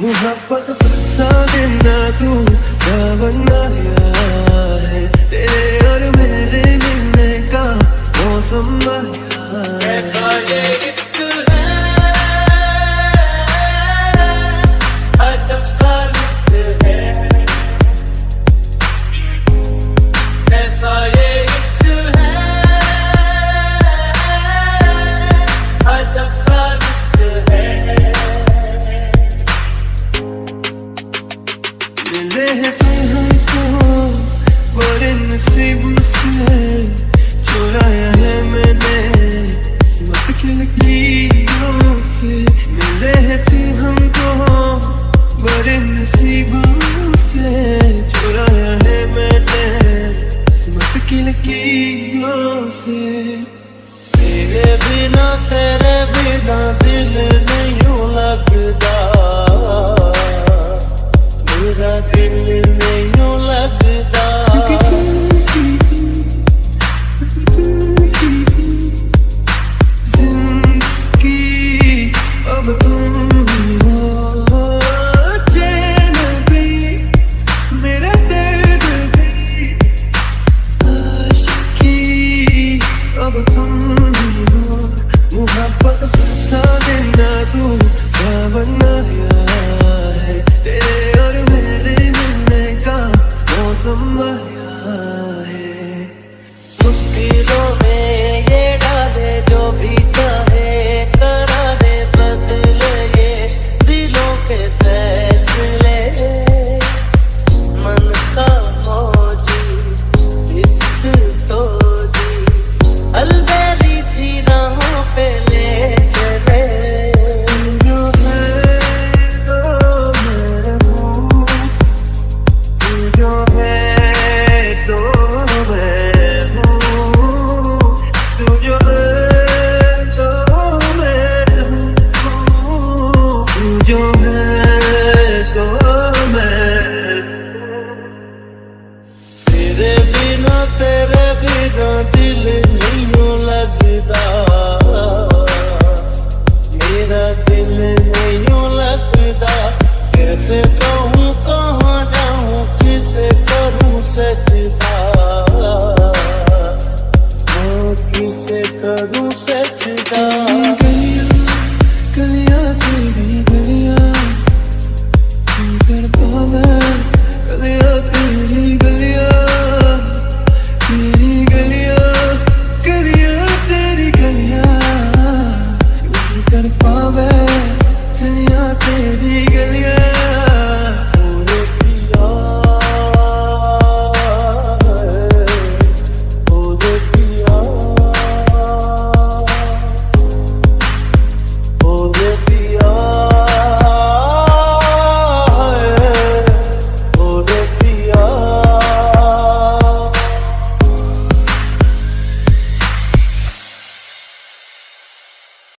मोहब्बत बरसा देना तू। तेरे बिना दिल everything. सचदा गलिया गलिया तेरी गलिया कर पावे